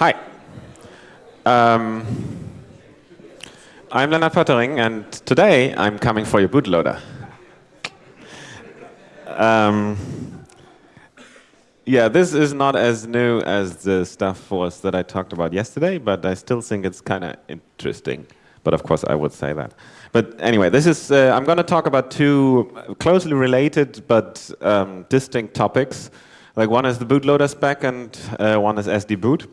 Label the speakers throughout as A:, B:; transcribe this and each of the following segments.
A: Hi. Um, I'm Lennart Poettering, and today I'm coming for your bootloader. Um, yeah, this is not as new as the stuff was that I talked about yesterday, but I still think it's kind of interesting. But of course, I would say that. But anyway, this is uh, I'm going to talk about two closely related but um, distinct topics. Like one is the bootloader spec, and uh, one is SD boot.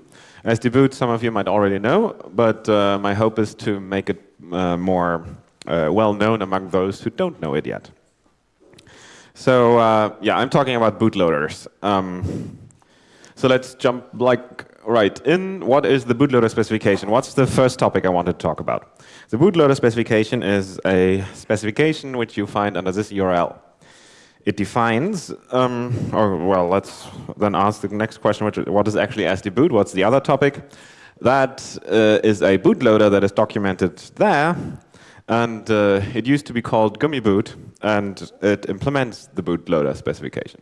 A: SD boot, some of you might already know, but uh, my hope is to make it uh, more uh, well known among those who don't know it yet. So uh, yeah, I'm talking about bootloaders. Um, so let's jump like right in. What is the bootloader specification? What's the first topic I want to talk about? The bootloader specification is a specification which you find under this URL. It defines, um, or well, let's then ask the next question, which what is actually SD boot? What's the other topic? That uh, is a bootloader that is documented there, and uh, it used to be called gummiboot, and it implements the bootloader specification.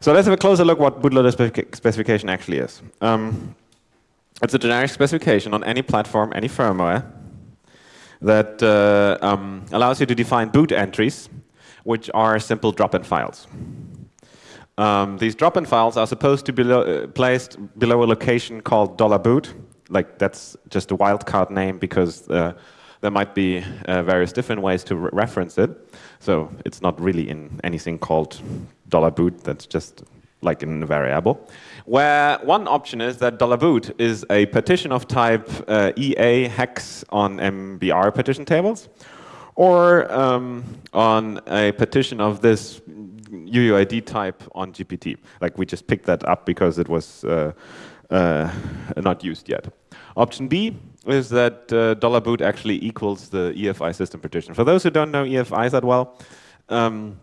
A: So let's have a closer look what bootloader specification actually is. Um, it's a generic specification on any platform, any firmware, that uh, um, allows you to define boot entries, which are simple drop-in files. Um, these drop-in files are supposed to be uh, placed below a location called dollar $boot. Like that's just a wildcard name because uh, there might be uh, various different ways to re reference it. So it's not really in anything called $boot, that's just like in a variable. Where one option is that dollar $boot is a partition of type uh, EA hex on MBR partition tables, or um, on a partition of this UUID type on GPT. Like we just picked that up because it was uh, uh, not used yet. Option B is that uh, $boot actually equals the EFI system partition. For those who don't know EFI that well, um,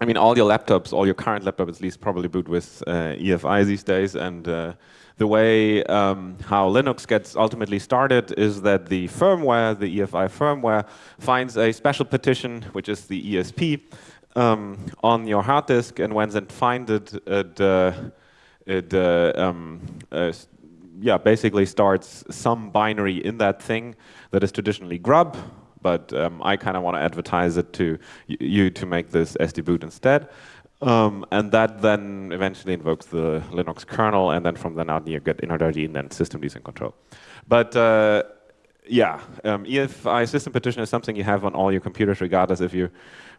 A: I mean, all your laptops, all your current laptops at least probably boot with uh, EFI these days. And uh, the way um, how Linux gets ultimately started is that the firmware, the EFI firmware, finds a special partition, which is the ESP, um, on your hard disk. And when it finds it, it, uh, it uh, um, uh, yeah, basically starts some binary in that thing that is traditionally grub, but um, I kind of want to advertise it to you to make this SD boot instead. Um, and that then eventually invokes the Linux kernel, and then from then on you get initRD and then systemd in control. But uh, yeah, um, EFI system partition is something you have on all your computers, regardless if you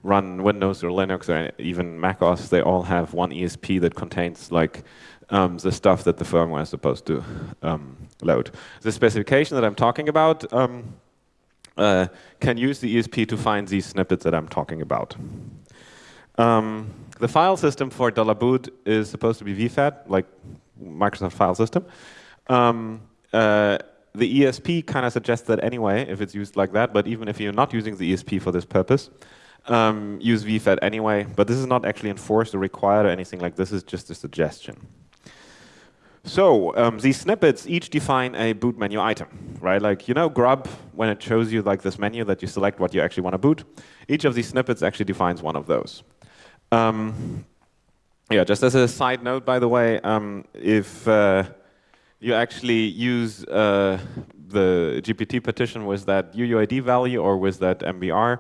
A: run Windows or Linux or even Mac OS. They all have one ESP that contains like um, the stuff that the firmware is supposed to um, load. The specification that I'm talking about um, uh, can use the ESP to find these snippets that I'm talking about. Um, the file system for $boot is supposed to be VFAT, like Microsoft file system. Um, uh, the ESP kind of suggests that anyway, if it's used like that, but even if you're not using the ESP for this purpose, um, use VFAT anyway. But this is not actually enforced or required or anything like this, is just a suggestion. So um, these snippets each define a boot menu item, right? Like, you know, grub, when it shows you like this menu that you select what you actually want to boot, each of these snippets actually defines one of those. Um, yeah, just as a side note, by the way, um, if uh, you actually use uh, the GPT partition with that UUID value or with that MBR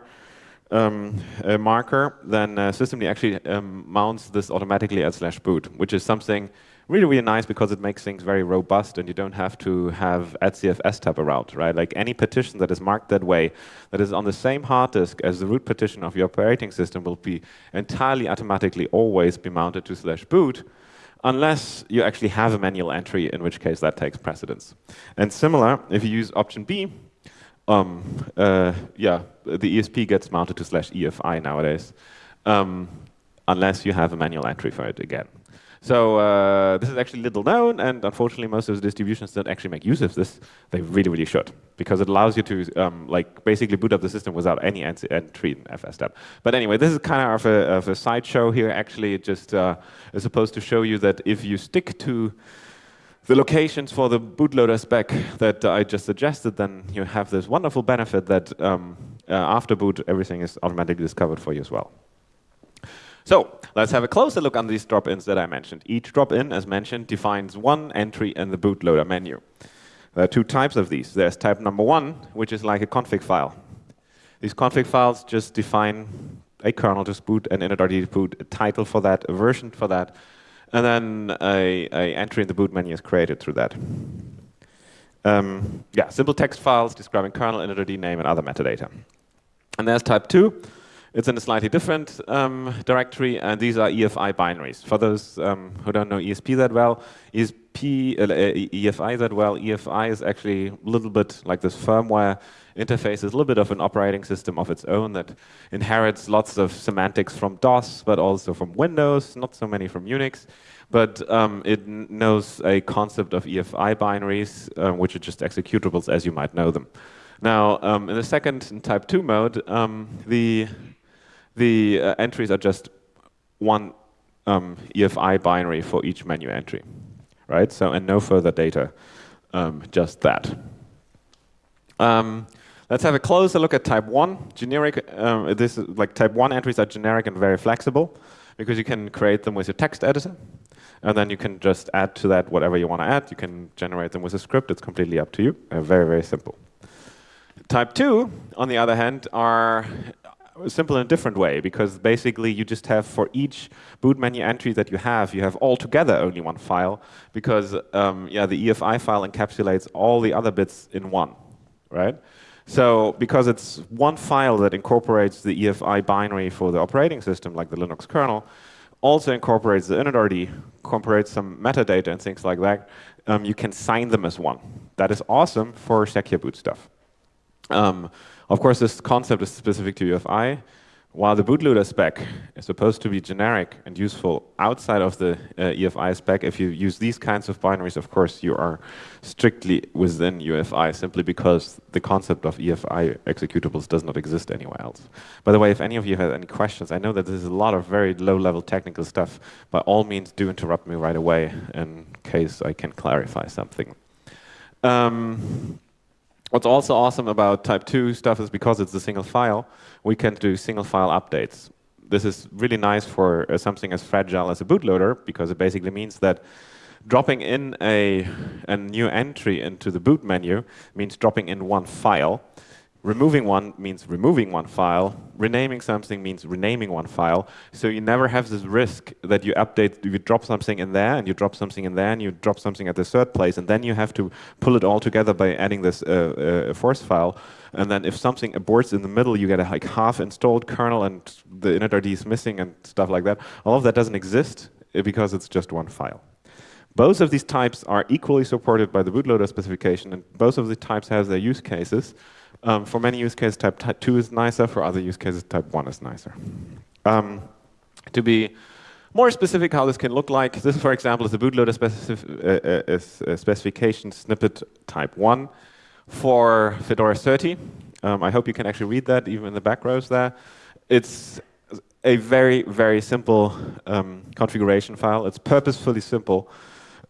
A: um, marker, then uh, systemd actually um, mounts this automatically at slash boot, which is something really, really nice because it makes things very robust and you don't have to have etcfstab around, right? Like any partition that is marked that way, that is on the same hard disk as the root partition of your operating system will be entirely automatically always be mounted to slash boot unless you actually have a manual entry, in which case that takes precedence. And similar, if you use option B, um, uh, yeah, the ESP gets mounted to slash EFI nowadays, um, unless you have a manual entry for it again. So uh, this is actually little known, and unfortunately, most of the distributions don't actually make use of this. They really, really should, because it allows you to um, like basically boot up the system without any entry in fstab. But anyway, this is kind of a, of a sideshow here. Actually, it just uh, is supposed to show you that if you stick to the locations for the bootloader spec that I just suggested, then you have this wonderful benefit that um, uh, after boot, everything is automatically discovered for you as well. So let's have a closer look on these drop-ins that I mentioned. Each drop-in, as mentioned, defines one entry in the bootloader menu. There are two types of these. There's type number one, which is like a config file. These config files just define a kernel to boot, an initRD to boot, a title for that, a version for that, and then a, a entry in the boot menu is created through that. Um, yeah, simple text files describing kernel, initRD name, and other metadata. And there's type two, it's in a slightly different um, directory, and these are EFI binaries. For those um, who don't know ESP that well, ESP, uh, EFI that well, EFI is actually a little bit like this firmware interface, is a little bit of an operating system of its own that inherits lots of semantics from DOS, but also from Windows, not so many from Unix. But um, it knows a concept of EFI binaries, uh, which are just executables as you might know them. Now, um, in the second in type 2 mode, um, the the uh, entries are just one um, EFI binary for each menu entry, right? So, and no further data, um, just that. Um, let's have a closer look at type 1. Generic, um, this is like type 1 entries are generic and very flexible because you can create them with your text editor. And then you can just add to that whatever you want to add. You can generate them with a script. It's completely up to you. Uh, very, very simple. Type 2, on the other hand, are simple in a different way because basically you just have for each boot menu entry that you have, you have altogether only one file because um, yeah, the EFI file encapsulates all the other bits in one, right? So because it's one file that incorporates the EFI binary for the operating system, like the Linux kernel, also incorporates the initRD, incorporates some metadata and things like that, um, you can sign them as one. That is awesome for secure boot stuff. Um, of course, this concept is specific to UEFI, while the bootloader spec is supposed to be generic and useful outside of the uh, EFI spec, if you use these kinds of binaries, of course, you are strictly within UEFI simply because the concept of EFI executables does not exist anywhere else. By the way, if any of you have any questions, I know that this is a lot of very low-level technical stuff. By all means, do interrupt me right away in case I can clarify something. Um, What's also awesome about type 2 stuff is because it's a single file, we can do single file updates. This is really nice for uh, something as fragile as a bootloader because it basically means that dropping in a, a new entry into the boot menu means dropping in one file Removing one means removing one file. Renaming something means renaming one file. So you never have this risk that you update, you drop something in there, and you drop something in there, and you drop something at the third place, and then you have to pull it all together by adding this uh, uh, force file. And then if something aborts in the middle, you get a like half installed kernel, and the initRD is missing, and stuff like that. All of that doesn't exist because it's just one file. Both of these types are equally supported by the bootloader specification, and both of the types have their use cases. Um, for many use cases, type 2 is nicer. For other use cases, type 1 is nicer. Um, to be more specific how this can look like, this, for example, is the bootloader specific, uh, uh, uh, specification snippet type 1 for Fedora 30. Um, I hope you can actually read that, even in the back rows there. It's a very, very simple um, configuration file. It's purposefully simple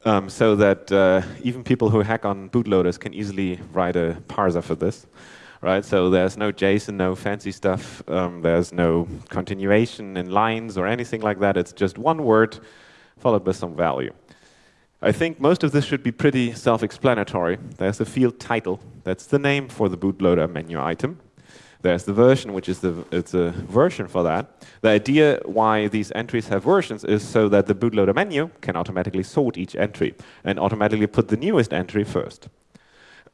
A: um, so that uh, even people who hack on bootloaders can easily write a parser for this right? So there's no JSON, no fancy stuff. Um, there's no continuation in lines or anything like that. It's just one word followed by some value. I think most of this should be pretty self-explanatory. There's the field title. That's the name for the bootloader menu item. There's the version, which is the it's a version for that. The idea why these entries have versions is so that the bootloader menu can automatically sort each entry and automatically put the newest entry first.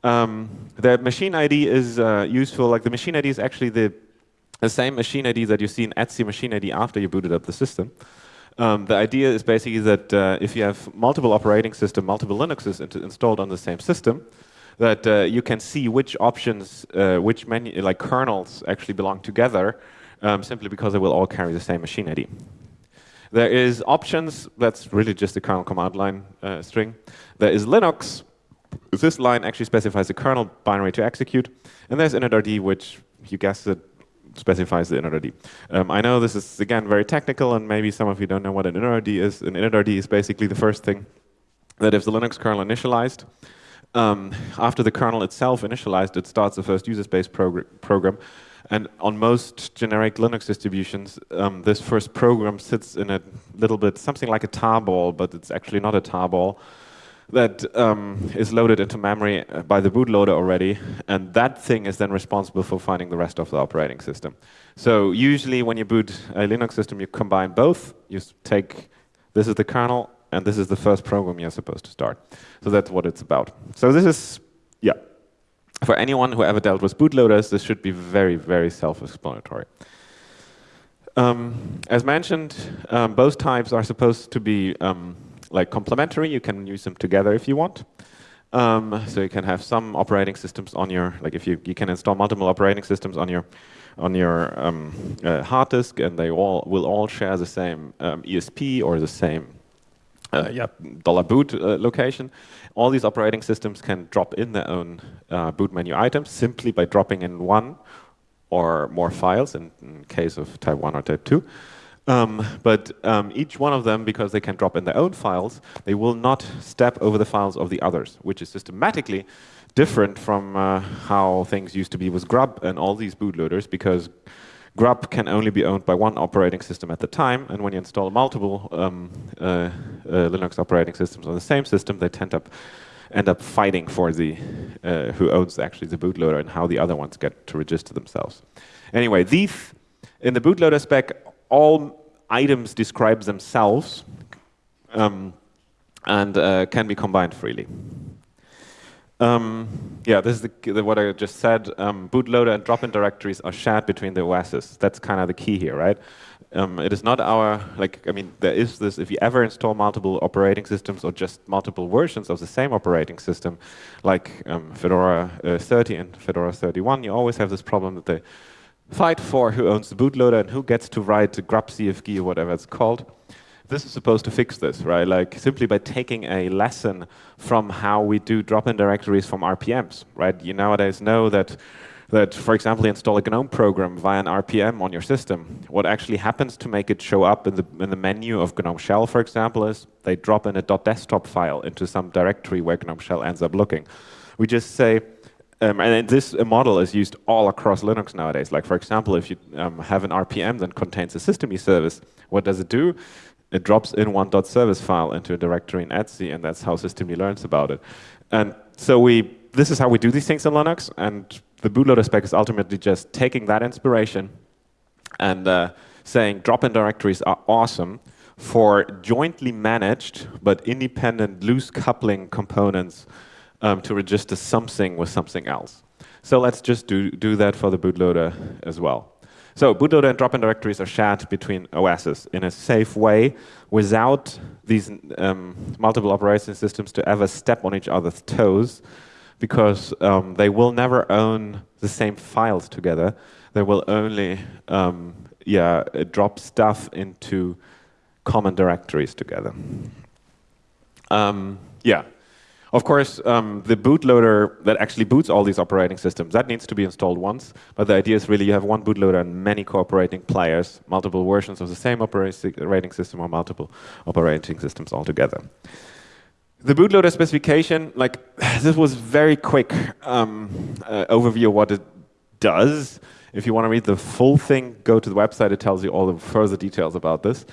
A: Um, the machine ID is uh, useful, like the machine ID is actually the, the same machine ID that you see in etc machine ID after you booted up the system. Um, the idea is basically that uh, if you have multiple operating system, multiple Linuxes installed on the same system, that uh, you can see which options, uh, which menu, like kernels actually belong together, um, simply because they will all carry the same machine ID. There is options, that's really just a kernel command line uh, string. There is Linux, this line actually specifies the kernel binary to execute, and there's initRD, which you guessed it, specifies the initRD. Um, I know this is, again, very technical, and maybe some of you don't know what an initRD is. An initRD is basically the first thing that if the Linux kernel initialized, um, after the kernel itself initialized, it starts the first user space progr program, And on most generic Linux distributions, um, this first program sits in a little bit, something like a tarball, but it's actually not a tarball, that um, is loaded into memory uh, by the bootloader already, and that thing is then responsible for finding the rest of the operating system. So usually when you boot a Linux system, you combine both. You take, this is the kernel, and this is the first program you're supposed to start. So that's what it's about. So this is, yeah, for anyone who ever dealt with bootloaders, this should be very, very self-explanatory. Um, as mentioned, um, both types are supposed to be um, like complementary. You can use them together if you want. Um, so you can have some operating systems on your, like if you, you can install multiple operating systems on your on your um, uh, hard disk, and they all will all share the same um, ESP or the same uh, yeah, dollar boot uh, location. All these operating systems can drop in their own uh, boot menu items simply by dropping in one or more files in, in case of type 1 or type 2. Um, but um, each one of them, because they can drop in their own files, they will not step over the files of the others, which is systematically different from uh, how things used to be with grub and all these bootloaders, because grub can only be owned by one operating system at the time, and when you install multiple um, uh, uh, Linux operating systems on the same system, they tend up end up fighting for the uh, who owns actually the bootloader and how the other ones get to register themselves. Anyway, these in the bootloader spec all items describe themselves um, and uh, can be combined freely. Um, yeah, this is the, the, what I just said. Um, bootloader and drop-in directories are shared between the OSs. That's kind of the key here, right? Um, it is not our, like, I mean, there is this, if you ever install multiple operating systems or just multiple versions of the same operating system, like um, Fedora uh, 30 and Fedora 31, you always have this problem that they fight for who owns the bootloader and who gets to write the grub CFG or whatever it's called. This is supposed to fix this, right? Like simply by taking a lesson from how we do drop-in directories from RPMs, right? You nowadays know that that, for example, you install a GNOME program via an RPM on your system. What actually happens to make it show up in the, in the menu of GNOME Shell, for example, is they drop in a .desktop file into some directory where GNOME Shell ends up looking. We just say, um, and this model is used all across Linux nowadays. Like, for example, if you um, have an RPM that contains a systemd service, what does it do? It drops in one .service file into a directory in etc, and that's how systemd learns about it. And so we, this is how we do these things in Linux, and the bootloader spec is ultimately just taking that inspiration and uh, saying drop-in directories are awesome for jointly managed but independent loose coupling components um, to register something with something else. So let's just do, do that for the bootloader as well. So bootloader and drop-in directories are shared between OSs in a safe way without these um, multiple operating systems to ever step on each other's toes because um, they will never own the same files together. They will only um, yeah, drop stuff into common directories together. Um, yeah, of course, um, the bootloader that actually boots all these operating systems, that needs to be installed once. But the idea is really you have one bootloader and many cooperating players, multiple versions of the same operating system or multiple operating systems altogether. The bootloader specification, like this was very quick um, uh, overview of what it does. If you want to read the full thing, go to the website. It tells you all the further details about this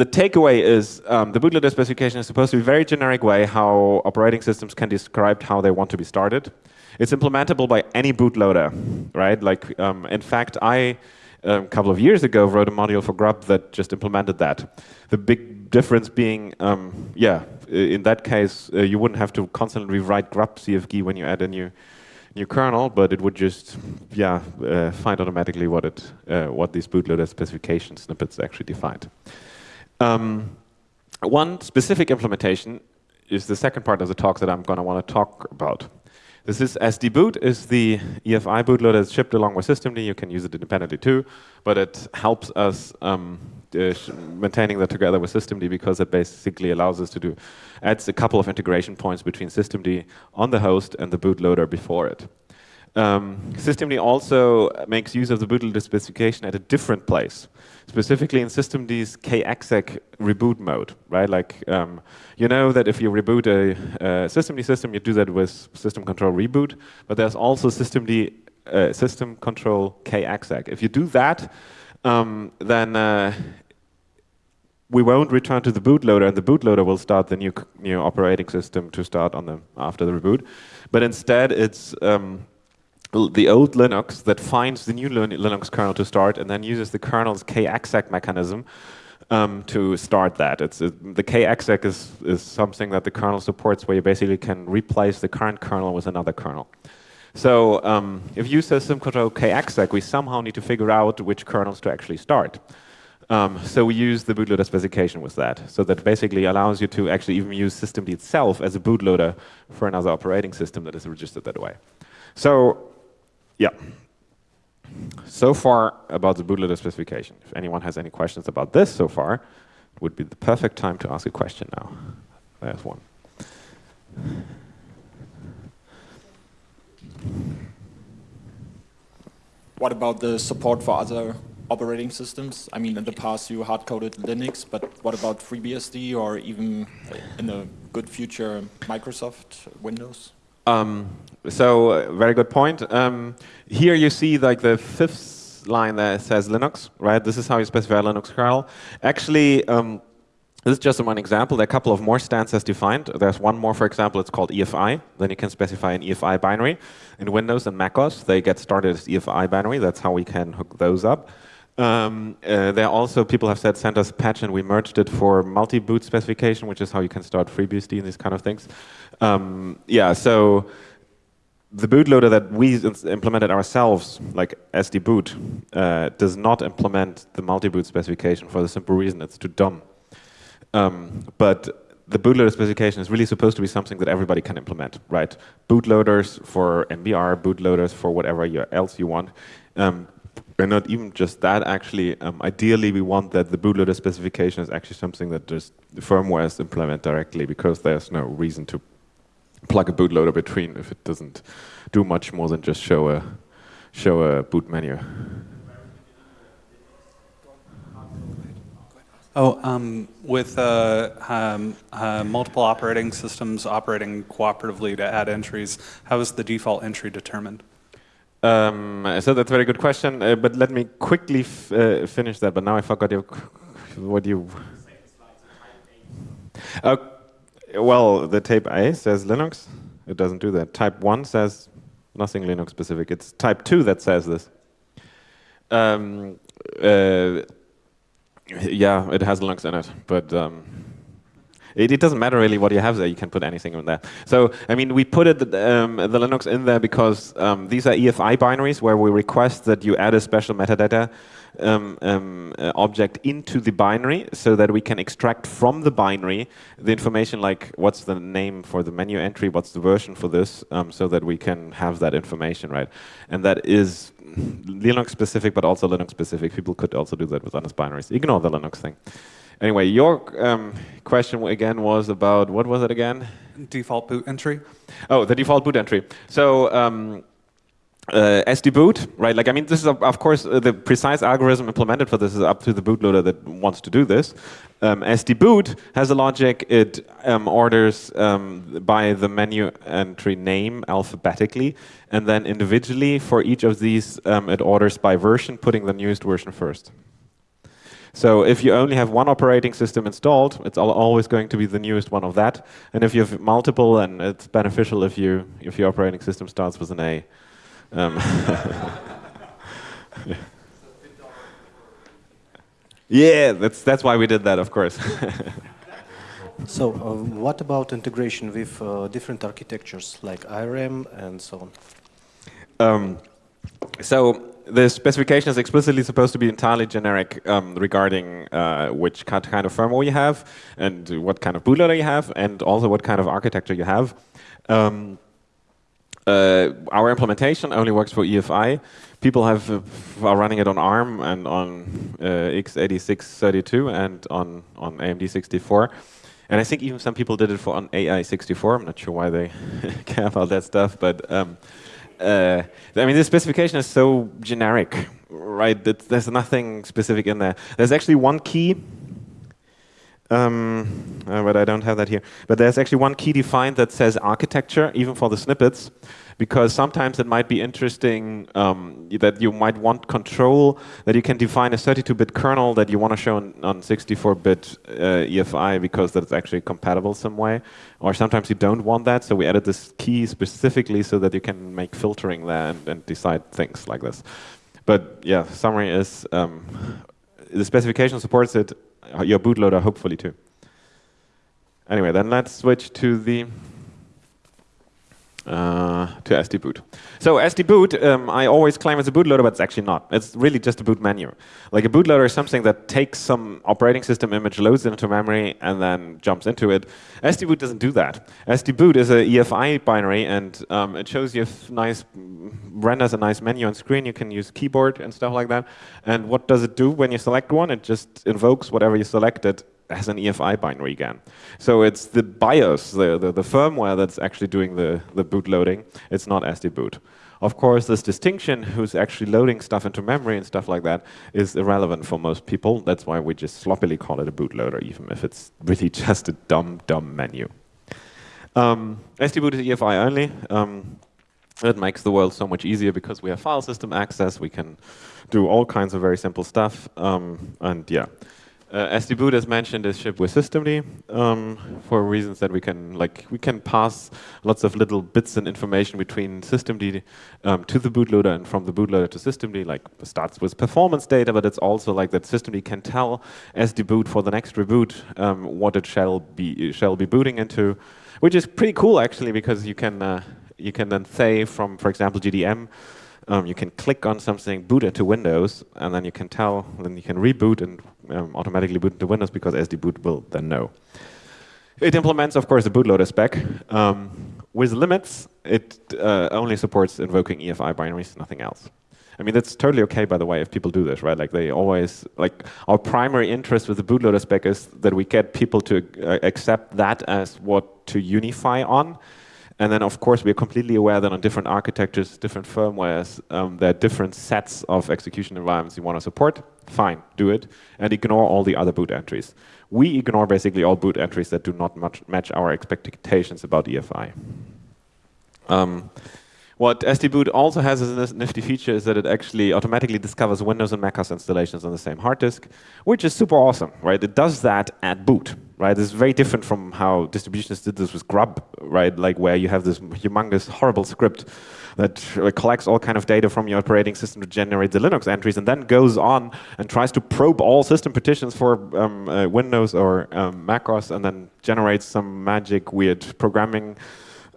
A: the takeaway is um, the bootloader specification is supposed to be a very generic way how operating systems can describe how they want to be started. It's implementable by any bootloader, right? Like, um, in fact, I a um, couple of years ago wrote a module for Grub that just implemented that. The big difference being, um, yeah, in that case, uh, you wouldn't have to constantly rewrite Grub CFG when you add a new new kernel, but it would just, yeah, uh, find automatically what it, uh, what these bootloader specification snippets actually defined. Um, one specific implementation is the second part of the talk that I'm going to want to talk about. This is SD-boot is the EFI bootloader shipped along with systemd. You can use it independently too, but it helps us um, uh, maintaining that together with systemd because it basically allows us to do adds a couple of integration points between systemd on the host and the bootloader before it. Um, systemd also makes use of the bootloader specification at a different place specifically in systemd's kexec reboot mode, right? Like, um, you know that if you reboot a, a systemd system, you do that with system control reboot, but there's also systemd uh, system control kexec. If you do that, um, then uh, we won't return to the bootloader, and the bootloader will start the new new operating system to start on the after the reboot. But instead, it's um, the old Linux that finds the new Linux kernel to start, and then uses the kernel's kexec mechanism um, to start that. It's the kexec is is something that the kernel supports, where you basically can replace the current kernel with another kernel. So um, if you system control kexec, we somehow need to figure out which kernels to actually start. Um, so we use the bootloader specification with that. So that basically allows you to actually even use systemd itself as a bootloader for another operating system that is registered that way. So, yeah. So far about the bootloader specification. If anyone has any questions about this so far, it would be the perfect time to ask a question now. There's one.
B: What about the support for other operating systems? I mean, in the past you hard-coded Linux, but what about FreeBSD or even in the good future Microsoft Windows?
A: Um, so, uh, very good point. Um, here you see like the fifth line that says Linux, right? This is how you specify Linux kernel. Actually, um, this is just one example. There are a couple of more stanzas defined. There's one more, for example, it's called EFI. Then you can specify an EFI binary. In Windows and macOS, they get started as EFI binary. That's how we can hook those up. Um, uh, there also, people have said, send us patch and we merged it for multi-boot specification, which is how you can start FreeBSD and these kind of things. Um, yeah, so the bootloader that we implemented ourselves, like SD boot, uh, does not implement the multi-boot specification for the simple reason it's too dumb. Um, but the bootloader specification is really supposed to be something that everybody can implement, right? Bootloaders for MBR, bootloaders for whatever else you want. Um, and not even just that, actually, um, ideally we want that the bootloader specification is actually something that just the firmware is implement directly because there's no reason to plug a bootloader between if it doesn't do much more than just show a, show a boot menu.
C: Oh, um, with uh, um, uh, multiple operating systems operating cooperatively to add entries, how is the default entry determined?
A: Um, so that's a very good question, uh, but let me quickly uh, finish that. But now I forgot your, what you. Uh, well, the type A says Linux. It doesn't do that. Type 1 says nothing Linux specific. It's type 2 that says this. Um, uh, yeah, it has Linux in it, but um, it, it, doesn't matter really what you have there. You can put anything in there. So, I mean, we put it, um, the Linux in there because um, these are EFI binaries where we request that you add a special metadata um, um, uh, object into the binary so that we can extract from the binary the information like what's the name for the menu entry, what's the version for this, um, so that we can have that information, right? And that is Linux specific, but also Linux specific. People could also do that with honest binaries. Ignore the Linux thing. Anyway, your um, question again was about, what was it again?
C: Default boot entry.
A: Oh, the default boot entry. So um, uh, SD boot, right? Like, I mean, this is, of course, uh, the precise algorithm implemented for this is up to the bootloader that wants to do this. Um, SD boot has a logic. It um, orders um, by the menu entry name alphabetically, and then individually for each of these, um, it orders by version, putting the newest version first. So if you only have one operating system installed, it's always going to be the newest one of that. And if you have multiple, then it's beneficial if you if your operating system starts with an A. Um, yeah, that's that's why we did that, of course.
D: so, uh, what about integration with uh, different architectures like ARM and so on?
A: Um, so the specification is explicitly supposed to be entirely generic um, regarding uh, which kind of firmware you have and what kind of bootloader you have and also what kind of architecture you have. Um, uh, our implementation only works for EFI. People have uh, are running it on ARM and on uh, x86-32 and on on AMD 64. And I think even some people did it for on IA64. I'm not sure why they care about that stuff, but um, uh, I mean, the specification is so generic, right? That there's nothing specific in there. There's actually one key um, uh, but I don't have that here. But there's actually one key defined that says architecture, even for the snippets, because sometimes it might be interesting um, that you might want control, that you can define a 32-bit kernel that you want to show on, on 64-bit uh, EFI because that's actually compatible some way. Or sometimes you don't want that, so we added this key specifically so that you can make filtering there and, and decide things like this. But yeah, summary is um, the specification supports it, your bootloader hopefully too. Anyway, then let's switch to the uh, to SD boot. So SD boot, um, I always claim it's a bootloader, but it's actually not. It's really just a boot menu. Like a bootloader is something that takes some operating system image, loads it into memory, and then jumps into it. SD boot doesn't do that. SD boot is a EFI binary, and um, it shows you nice, renders a nice menu on screen. You can use keyboard and stuff like that. And what does it do when you select one? It just invokes whatever you selected has an EFI binary again. So it's the BIOS, the, the, the, firmware that's actually doing the, the boot loading. It's not SD boot. Of course, this distinction, who's actually loading stuff into memory and stuff like that, is irrelevant for most people. That's why we just sloppily call it a bootloader, even if it's really just a dumb, dumb menu. Um, SD boot is EFI only. Um, it makes the world so much easier because we have file system access. We can do all kinds of very simple stuff. Um, and yeah. Uh, SD boot, as mentioned, is shipped with systemd um, for reasons that we can like we can pass lots of little bits and information between systemd um, to the bootloader and from the bootloader to systemd. Like starts with performance data, but it's also like that systemd can tell SD boot for the next reboot um, what it shall be shall be booting into, which is pretty cool actually because you can uh, you can then say from for example GDM um, you can click on something, boot into Windows, and then you can tell, then you can reboot and um, automatically boot into Windows because SD boot will then know. It implements, of course, the bootloader spec. Um, with limits, it uh, only supports invoking EFI binaries, nothing else. I mean, that's totally okay, by the way, if people do this, right? Like they always, like our primary interest with the bootloader spec is that we get people to uh, accept that as what to unify on. And then, of course, we are completely aware that on different architectures, different firmwares, um, there are different sets of execution environments you want to support. Fine, do it. And ignore all the other boot entries. We ignore basically all boot entries that do not match our expectations about EFI. Um, what SD-Boot also has as a nifty feature is that it actually automatically discovers Windows and macOS installations on the same hard disk, which is super awesome, right? It does that at boot right? This is very different from how distributions did this with Grub, right? Like where you have this humongous, horrible script that collects all kind of data from your operating system to generate the Linux entries and then goes on and tries to probe all system partitions for um, uh, Windows or um, macOS and then generates some magic weird programming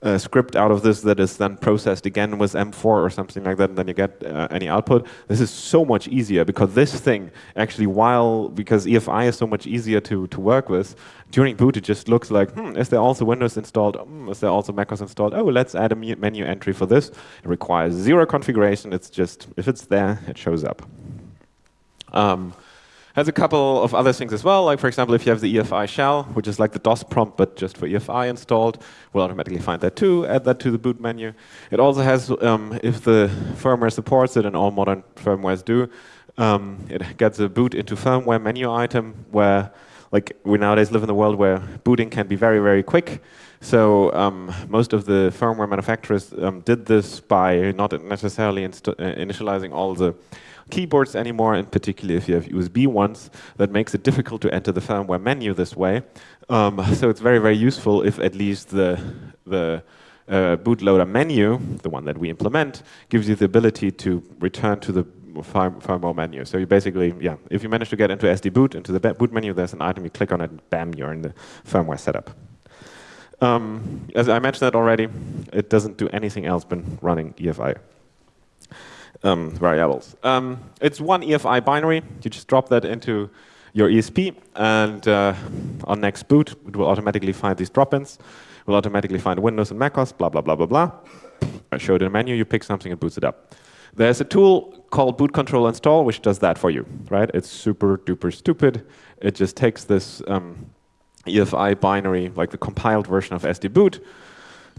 A: a script out of this that is then processed again with M4 or something like that, and then you get uh, any output. This is so much easier because this thing actually, while because EFI is so much easier to to work with, during boot it just looks like, hmm, is there also Windows installed? Hmm, is there also macOS installed? Oh, let's add a menu entry for this. It requires zero configuration. It's just if it's there, it shows up. Um, has a couple of other things as well, like for example, if you have the EFI shell, which is like the DOS prompt, but just for EFI installed, we'll automatically find that too, add that to the boot menu. It also has, um, if the firmware supports it, and all modern firmwares do, um, it gets a boot into firmware menu item where like we nowadays live in a world where booting can be very, very quick. So um, most of the firmware manufacturers um, did this by not necessarily uh, initializing all the keyboards anymore, in particular if you have USB ones, that makes it difficult to enter the firmware menu this way. Um, so it's very, very useful if at least the, the uh, bootloader menu, the one that we implement, gives you the ability to return to the firmware menu. So you basically, yeah, if you manage to get into SD boot, into the boot menu, there's an item, you click on it, and bam, you're in the firmware setup. Um, as I mentioned that already, it doesn't do anything else but running EFI um, variables. Um, it's one EFI binary. You just drop that into your ESP, and uh, on next boot, it will automatically find these drop-ins. It will automatically find Windows and macOS, blah, blah, blah, blah, blah. I show it in a menu, you pick something, and boots it up. There's a tool called boot control install, which does that for you, right? It's super duper stupid. It just takes this um, EFI binary, like the compiled version of SD boot,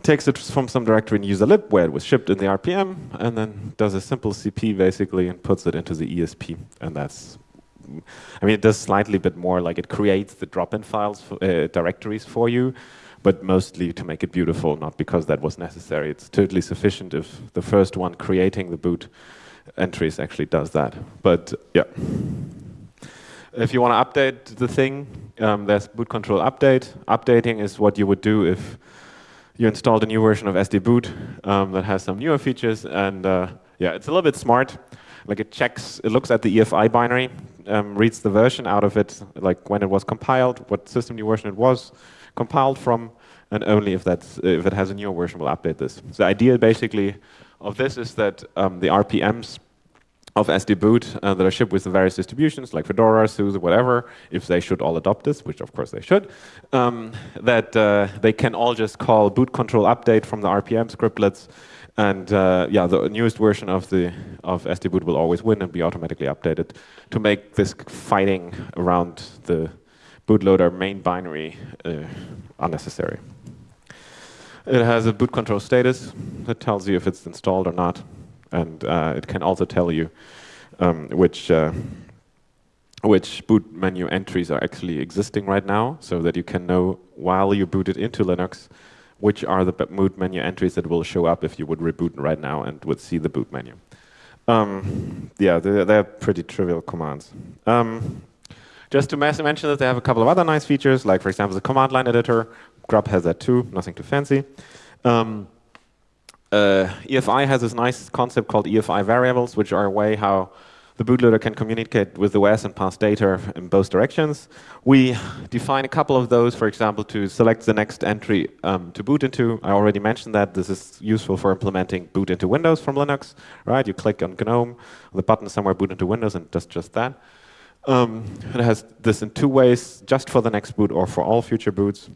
A: takes it from some directory in user lib where it was shipped in the RPM, and then does a simple CP basically and puts it into the ESP, and that's I mean, it does slightly bit more, like it creates the drop-in files, for, uh, directories for you, but mostly to make it beautiful, not because that was necessary. It's totally sufficient if the first one creating the boot entries actually does that. But yeah. If you want to update the thing, um, there's boot control update. Updating is what you would do if you installed a new version of SD Boot um, that has some newer features. And uh, yeah, it's a little bit smart. Like it checks, it looks at the EFI binary, um, reads the version out of it, like when it was compiled, what system new version it was compiled from, and only if that's if it has a newer version will update this. So the idea basically of this is that um, the RPMs of SD Boot uh, that are shipped with the various distributions like Fedora, SUSE, whatever, if they should all adopt this, which of course they should, um, that uh, they can all just call boot control update from the RPM scriptlets. And uh, yeah, the newest version of the of SD Boot will always win and be automatically updated to make this fighting around the bootloader main binary uh, unnecessary. It has a boot control status that tells you if it's installed or not and uh, it can also tell you um, which uh, which boot menu entries are actually existing right now, so that you can know while you boot it into Linux, which are the boot menu entries that will show up if you would reboot right now and would see the boot menu. Um, yeah, they're, they're, pretty trivial commands. Um, just to mention that they have a couple of other nice features, like for example the command line editor. Grub has that too, nothing too fancy. Um, uh, EFI has this nice concept called EFI variables, which are a way how the bootloader can communicate with the OS and pass data in both directions. We define a couple of those, for example, to select the next entry um, to boot into. I already mentioned that this is useful for implementing boot into Windows from Linux. Right? You click on GNOME, the button somewhere boot into Windows, and does just that. Um, it has this in two ways, just for the next boot or for all future boots.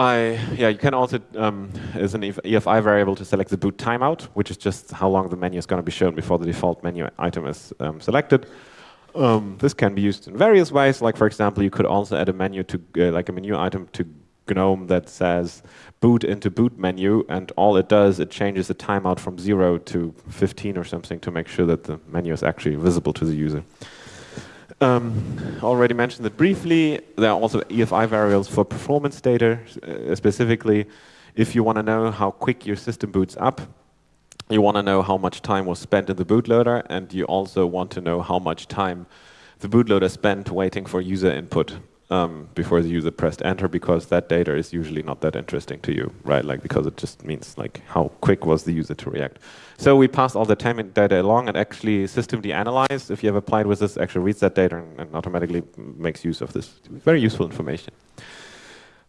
A: I, yeah, you can also, um, as an EFI variable, to select the boot timeout, which is just how long the menu is going to be shown before the default menu item is um, selected. Um, this can be used in various ways. Like, for example, you could also add a menu to, uh, like a menu item to GNOME that says boot into boot menu, and all it does, it changes the timeout from 0 to 15 or something to make sure that the menu is actually visible to the user. Um, already mentioned it briefly. There are also EFI variables for performance data, uh, specifically if you want to know how quick your system boots up, you want to know how much time was spent in the bootloader, and you also want to know how much time the bootloader spent waiting for user input um, before the user pressed enter, because that data is usually not that interesting to you, right? Like because it just means like how quick was the user to react. So we pass all the time data along and actually systemd analyze, if you have applied with this, actually reads that data and, and automatically makes use of this very useful information.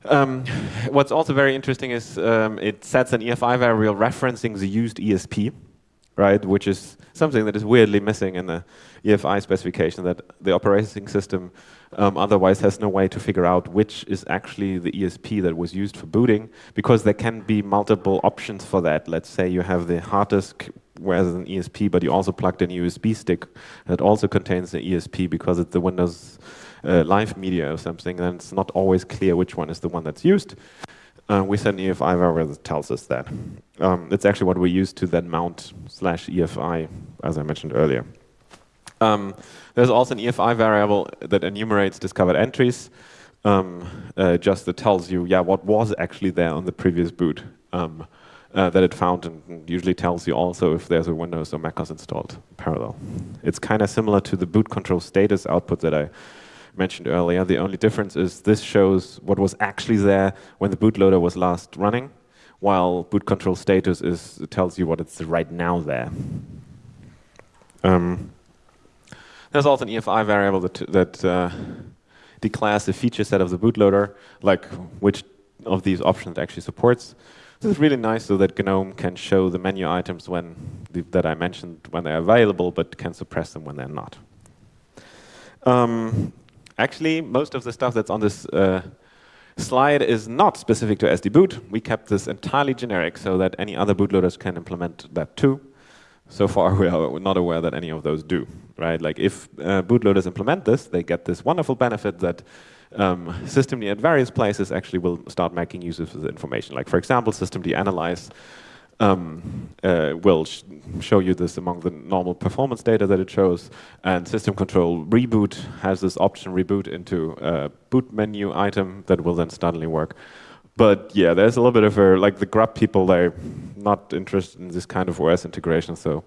A: Um, what's also very interesting is um, it sets an EFI variable referencing the used ESP, right? Which is something that is weirdly missing in the EFI specification, that the operating system um, otherwise has no way to figure out which is actually the ESP that was used for booting, because there can be multiple options for that. Let's say you have the hard disk whereas an ESP, but you also plugged in a USB stick that also contains the ESP because it's the Windows uh, Live Media or something, then it's not always clear which one is the one that's used. Uh, we an EFI variable that tells us that. Um, it's actually what we use to then mount slash EFI, as I mentioned earlier. Um, there's also an EFI variable that enumerates discovered entries, um, uh, just that tells you, yeah, what was actually there on the previous boot um, uh, that it found, and usually tells you also if there's a Windows or macOS installed parallel. It's kind of similar to the boot control status output that I mentioned earlier. The only difference is this shows what was actually there when the bootloader was last running, while boot control status is tells you what it's right now there. Um, there's also an EFI variable that, that uh, declares the feature set of the bootloader, like which of these options it actually supports. This is really nice so that GNOME can show the menu items when the, that I mentioned when they're available, but can suppress them when they're not. Um, actually, most of the stuff that's on this uh, slide is not specific to SD boot. We kept this entirely generic so that any other bootloaders can implement that too so far we are not aware that any of those do, right? Like if uh, bootloaders implement this, they get this wonderful benefit that um, systemd at various places actually will start making use of the information. Like for example, systemd analyze um, uh, will sh show you this among the normal performance data that it shows. And system control reboot has this option reboot into a boot menu item that will then suddenly work. But yeah, there's a little bit of a, like the grub people, they're not interested in this kind of OS integration. So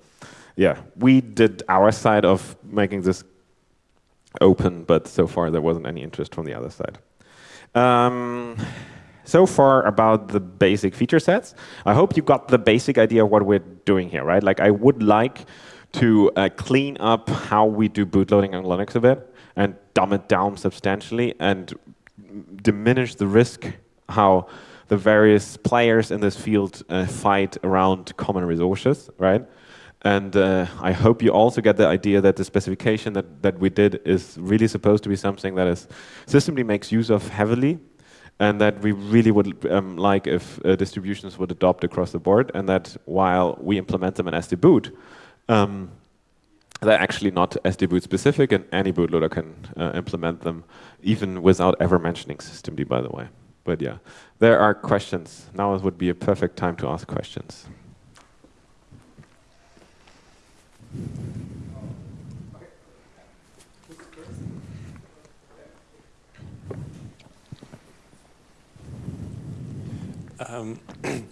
A: yeah, we did our side of making this open, but so far there wasn't any interest from the other side. Um, so far about the basic feature sets. I hope you got the basic idea of what we're doing here, right? Like I would like to uh, clean up how we do bootloading on Linux a bit and dumb it down substantially and diminish the risk how the various players in this field uh, fight around common resources, right? And uh, I hope you also get the idea that the specification that, that we did is really supposed to be something that is systemd makes use of heavily and that we really would um, like if uh, distributions would adopt across the board and that while we implement them in SD boot, um, they're actually not SD boot specific and any bootloader can uh, implement them even without ever mentioning systemd by the way. But yeah, there are questions. Now would be a perfect time to ask questions.
E: Um,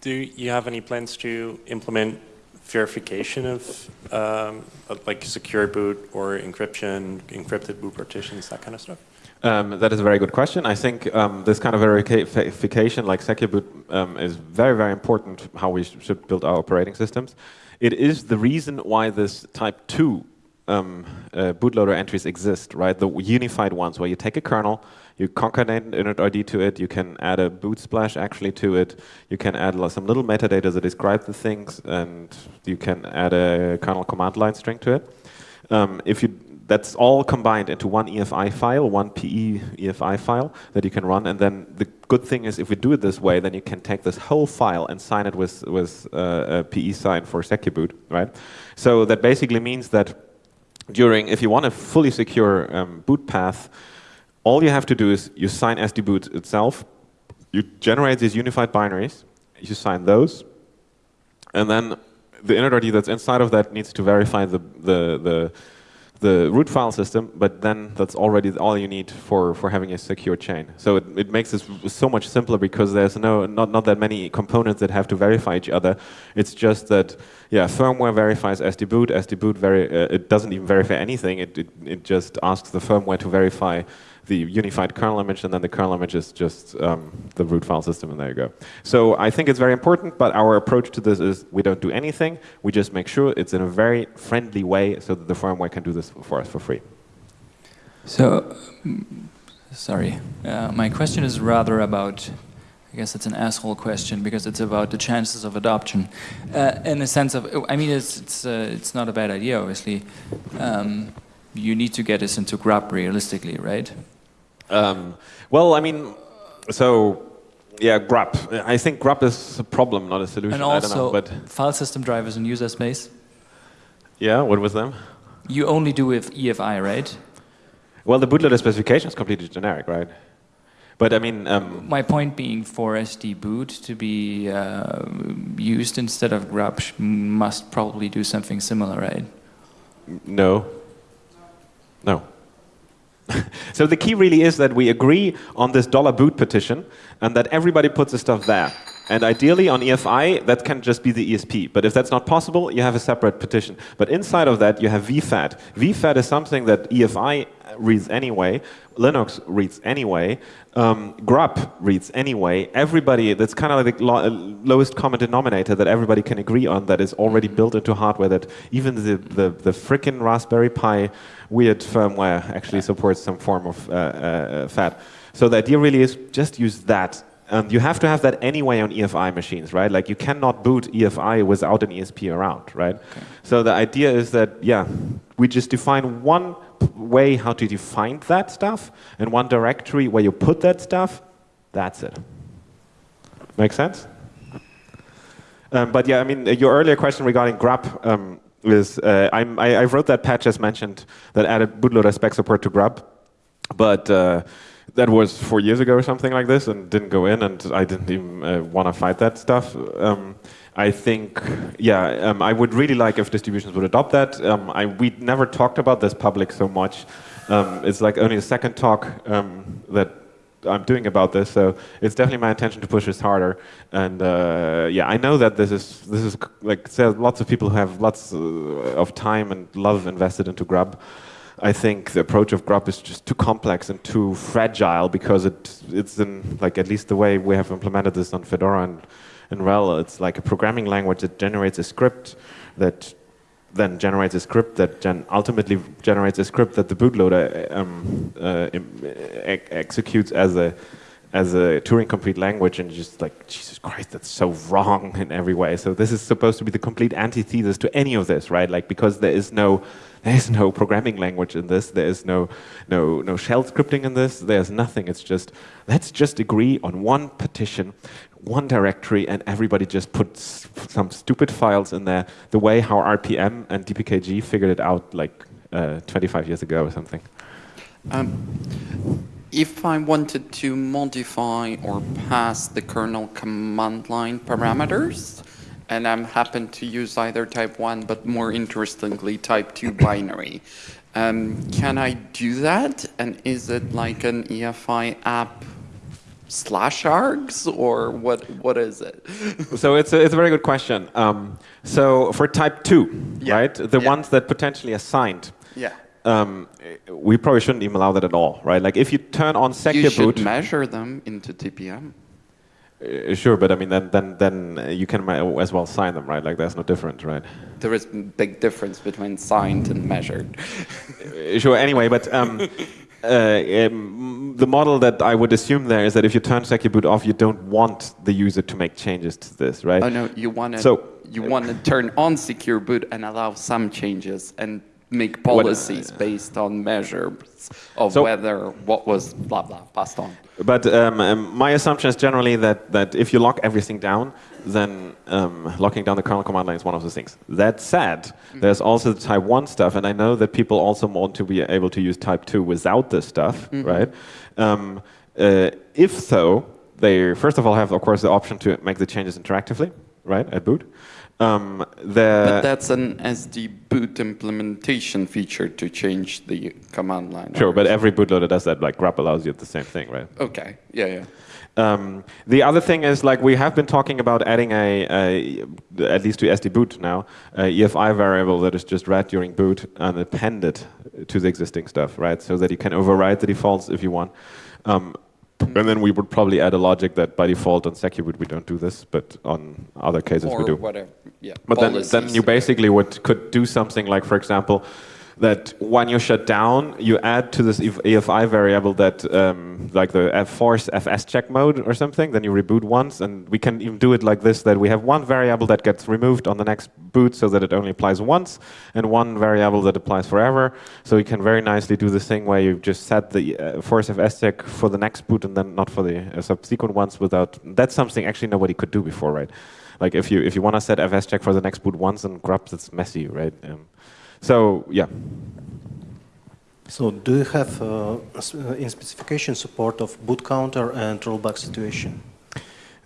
E: do you have any plans to implement verification of um, like secure boot or encryption, encrypted boot partitions, that kind of stuff?
A: Um, that is a very good question. I think um, this kind of verification, like secure boot, um, is very, very important how we sh should build our operating systems. It is the reason why this type 2 um, uh, bootloader entries exist, right? The unified ones where you take a kernel, you concatenate initRD to it, you can add a boot splash actually to it, you can add some little metadata that describe the things, and you can add a kernel command line string to it. Um, if you that's all combined into one EFI file, one PE EFI file that you can run. And then the good thing is if we do it this way, then you can take this whole file and sign it with, with uh, a PE sign for Secure Boot, right? So that basically means that during, if you want a fully secure um, boot path, all you have to do is you sign SD boot itself, you generate these unified binaries, you sign those, and then the initRD that's inside of that needs to verify the, the, the the root file system, but then that's already all you need for, for having a secure chain. So it, it makes this so much simpler because there's no not, not that many components that have to verify each other. It's just that, yeah, firmware verifies SD boot. SD boot very, uh, it doesn't even verify anything. It, it, it just asks the firmware to verify the unified kernel image, and then the kernel image is just um, the root file system, and there you go. So I think it's very important, but our approach to this is we don't do anything. We just make sure it's in a very friendly way so that the firmware can do this for us for free.
F: So, sorry, uh, my question is rather about I guess it's an asshole question because it's about the chances of adoption. Uh, in the sense of, I mean, it's it's uh, it's not a bad idea, obviously. Um, you need to get this into grub realistically, right?
A: Um, well, I mean, so yeah, grub. I think grub is a problem, not a solution.
F: And also,
A: know, but
F: file system drivers in user space.
A: Yeah, what was them?
F: You only do with EFI, right?
A: Well, the bootloader specification is completely generic, right? But I mean, um,
F: my point being, for SD boot to be uh, used instead of grub must probably do something similar, right?
A: No. No. so the key really is that we agree on this dollar boot partition and that everybody puts the stuff there. And ideally on EFI, that can just be the ESP. But if that's not possible, you have a separate partition. But inside of that, you have VFAT. VFAT is something that EFI reads anyway, Linux reads anyway, um, grub reads anyway. Everybody, that's kind of like the lo lowest common denominator that everybody can agree on that is already built into hardware that even the, the, the frickin' Raspberry Pi weird firmware actually supports some form of uh, uh, FAT. So the idea really is just use that um, you have to have that anyway on EFI machines, right? Like you cannot boot EFI without an ESP around, right? Okay. So the idea is that, yeah, we just define one way how to define that stuff and one directory where you put that stuff, that's it. Make sense? Um, but yeah, I mean, your earlier question regarding grub um, is, uh, I, I wrote that patch as mentioned that added bootloader spec support to grub, but uh, that was four years ago or something like this, and didn't go in, and I didn't even uh, want to fight that stuff. Um, I think, yeah, um, I would really like if distributions would adopt that. Um, I, we never talked about this public so much. Um, it's like only the second talk um, that I'm doing about this, so it's definitely my intention to push this harder. And uh, yeah, I know that this is this is like lots of people who have lots uh, of time and love invested into Grub. I think the approach of Grub is just too complex and too fragile because it it's in like at least the way we have implemented this on Fedora and and RHEL, it's like a programming language that generates a script that then generates a script that gen ultimately generates a script that the bootloader um, uh, ex executes as a as a Turing complete language and just like Jesus Christ that's so wrong in every way. So this is supposed to be the complete antithesis to any of this right? Like because there is no there is no programming language in this. There is no no no shell scripting in this. There's nothing. It's just let's just agree on one partition one directory and everybody just puts some stupid files in there the way how RPM and DPKG figured it out like uh, 25 years ago or something.
G: Um, if I wanted to modify or pass the kernel command line parameters, and I'm happen to use either type 1, but more interestingly, type 2 binary, um, can I do that? And is it like an EFI app slash args or what what is it
A: so it's a, it's a very good question um, so for type 2
G: yeah.
A: right the
G: yeah.
A: ones that potentially assigned
G: yeah
A: um, we probably shouldn't even allow that at all right like if you turn on secure
G: you should
A: boot
G: measure them into tpm
A: sure but i mean then then then you can as well sign them right like there's no difference right
G: there is big difference between signed and measured
A: sure anyway but um, uh, um, the model that I would assume there is that if you turn Secure Boot off, you don't want the user to make changes to this, right?
G: Oh no, you want to
A: so,
G: you want to turn on Secure Boot and allow some changes and make policies what, uh, based on measures of so, whether what was blah blah passed on.
A: But um, um, my assumption is generally that that if you lock everything down, then um, locking down the kernel command line is one of those things. That said, mm -hmm. there's also the type 1 stuff, and I know that people also want to be able to use type 2 without this stuff, mm -hmm. right? Um, uh, if so, they first of all have, of course, the option to make the changes interactively, right, at boot. Um,
G: but that's an SD boot implementation feature to change the command line.
A: Sure, but every bootloader does that. Like grub allows you the same thing, right?
G: Okay. Yeah, yeah.
A: Um, the other thing is, like, we have been talking about adding a, a at least to SD boot now, a EFI variable that is just read during boot and appended to the existing stuff, right? So that you can override the defaults if you want. Um, and then we would probably add a logic that by default on Secure we don't do this, but on other cases
G: or
A: we do.
G: whatever, yeah.
A: But then, then you basically would could do something like, for example, that when you shut down, you add to this EFI variable that, um, like the force fs check mode or something, then you reboot once, and we can even do it like this, that we have one variable that gets removed on the next boot so that it only applies once, and one variable that applies forever. So you can very nicely do this thing where you just set the uh, force fs check for the next boot and then not for the uh, subsequent ones without, that's something actually nobody could do before, right? Like if you if you want to set fs check for the next boot once and grubs, it's messy, right? Um, so yeah.
D: So do you have uh, uh, in specification support of boot counter and rollback situation?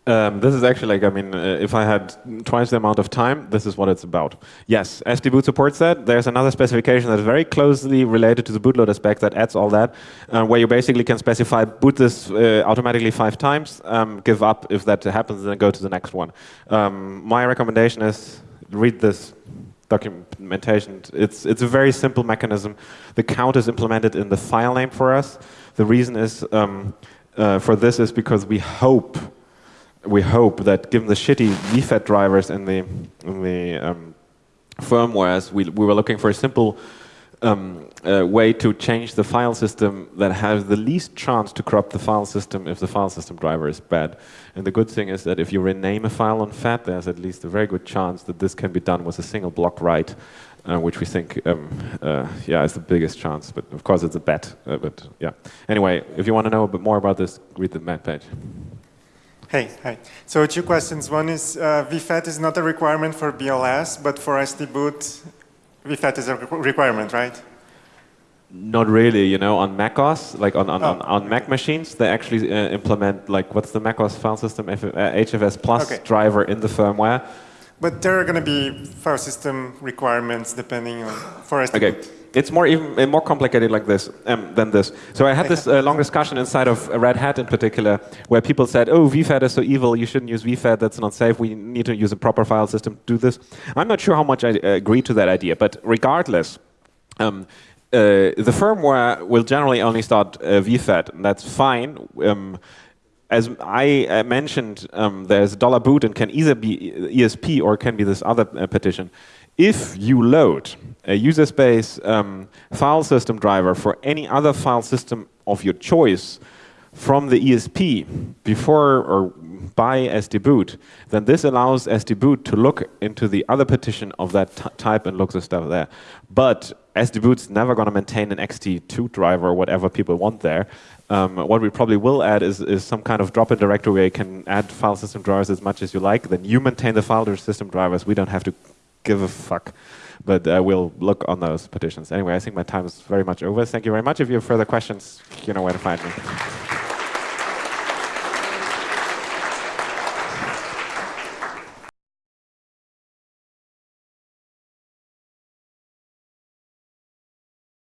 A: Um, this is actually like, I mean, uh, if I had twice the amount of time, this is what it's about. Yes, SD-boot supports that. There's another specification that's very closely related to the bootloader spec that adds all that, uh, where you basically can specify boot this uh, automatically five times, um, give up if that happens, then go to the next one. Um, my recommendation is read this documentation. It's, it's a very simple mechanism. The count is implemented in the file name for us. The reason is um, uh, for this is because we hope we hope that given the shitty VFAT drivers in the in the um, firmwares, we, we were looking for a simple um, uh, way to change the file system that has the least chance to corrupt the file system if the file system driver is bad. And the good thing is that if you rename a file on FAT, there's at least a very good chance that this can be done with a single block write, uh, which we think, um, uh, yeah, is the biggest chance. But of course, it's a bet. Uh, but yeah. Anyway, if you want to know a bit more about this, read the man page.
H: Hey, hi. So two questions. One is uh, VFAT is not a requirement for BLS, but for SD boot, VFAT is a requirement, right?
A: not really, you know, on Mac OS, like on, on,
H: Oh,
A: on, on Mac machines, they actually uh, implement, like, what's the Mac OS file system, F- uh, HFS Plus
H: Okay.
A: driver in the firmware.
H: But there are going to be file system requirements depending on for SD
A: Okay. It's more even uh, more complicated like this um, than this. So I had this uh, long discussion inside of Red Hat in particular, where people said, "Oh, VFAT is so evil. You shouldn't use VFAT. That's not safe. We need to use a proper file system to do this." I'm not sure how much I uh, agree to that idea, but regardless. Um, uh, the firmware will generally only start uh, VFAT, and that's fine. Um, as I uh, mentioned, um, there's dollar boot and can either be ESP or can be this other uh, partition. If you load a user space um, file system driver for any other file system of your choice from the ESP before or by SD boot, then this allows SD boot to look into the other partition of that type and look the stuff there. But SD boot's never going to maintain an ext2 driver or whatever people want there. Um, what we probably will add is, is some kind of drop-in directory where you can add file system drivers as much as you like. Then you maintain the file system drivers. We don't have to give a fuck. But uh, we'll look on those partitions. Anyway, I think my time is very much over. Thank you very much. If you have further questions, you know where to find me.